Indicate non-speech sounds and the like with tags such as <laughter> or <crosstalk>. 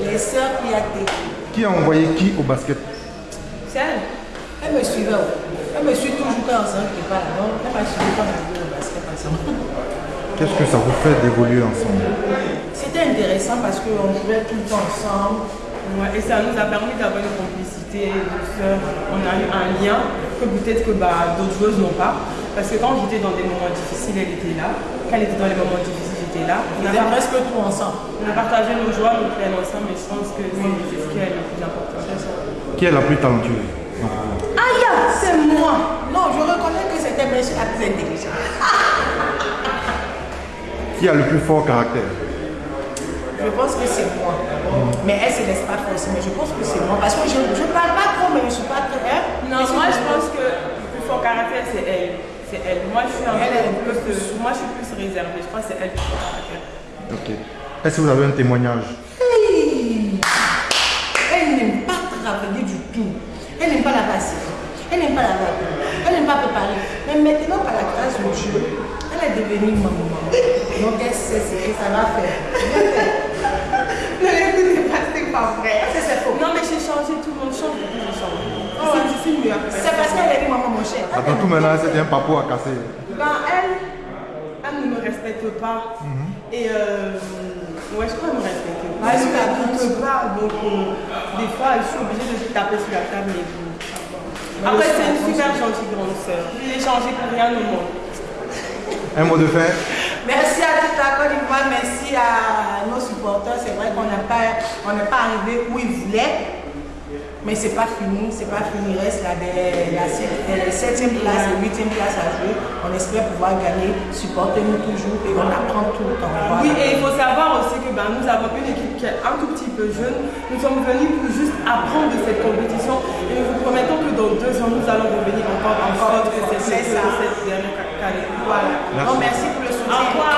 les sœurs Kouyaté. Qui a envoyé qui au basket? C'est elle Elle me suivait. Elle me suit toujours quand on s'en part. Donc, elle m'a suivi quand on a au basket ensemble. <laughs> Qu'est-ce que ça vous fait d'évoluer ensemble C'était intéressant parce qu'on jouait tout le temps ensemble. Ouais, Et ça nous a permis d'avoir une complicité. On a eu un lien que peut-être que bah, d'autres joueuses n'ont pas. Parce que quand j'étais dans des moments difficiles, elle était là. Quand elle était dans les moments difficiles, j'étais là. On a, presque tout ensemble. on a partagé nos joies, nos peines ensemble, et je pense que c'est c'est ce qui est le plus important. Qui est la plus talentueuse Aïe, c'est moi. Non, je reconnais que c'était monsieur la plus intelligente. <laughs> Qui a le plus fort caractère Je pense que c'est moi. Mais elle se laisse pas forcer. Mais je pense que c'est moi. Parce que je ne parle pas trop, mais je ne suis pas très. hein. Non, moi je pense que le plus fort caractère c'est elle. C'est elle. Moi je suis un Elle, plus- plus. Moi je suis plus réservée. Je crois que c'est elle qui a le caractère. Ok. Est-ce que vous avez un témoignage Hey Elle n'aime pas travailler du tout. Elle n'aime pas la passer. Elle n'aime pas la vague. Elle n'aime pas préparer. Mais maintenant, par la grâce de Dieu, elle est devenue maman. Donc elle sait ce que ça va faire. <laughs> Ne l'écoutez pas, c'est pas vrai. Ça, c'est faux. Non mais j'ai changé, tout le monde change, j'ai changé. Oh, ouais. Je suis mieux. C'est parce qu'elle est maman, mon cher. Attends, tout maintenant, c'était un papo à casser. Ben elle, elle ne me respecte pas. Et euh, ouais, je crois qu'elle ne me respecte pas. Elle ne m'écoute pas. Donc euh, des fois, je suis obligée de taper sur la table et tout. Après, c'est une super gentille grande sœur. Je l'ai changé pour rien au monde. Un mot de fin la merci à nos supporters. C'est vrai qu'on n'a pas, on n'est pas arrivé où ils voulaient, mais c'est pas fini, c'est pas fini. Il reste la, la, la 7e place et 8e place à jouer. On espère pouvoir gagner. Supportez-nous toujours et on apprend tout le temps. Voilà. Oui, et il faut savoir aussi que ben, nous avons une équipe qui est un tout petit peu jeune. Nous sommes venus pour juste apprendre de cette compétition. Et nous vous promettons que dans deux ans, nous allons revenir encore cette, C'est ça. cette dernière carrière. Voilà. Merci. Donc, merci pour le soutien. Au revoir.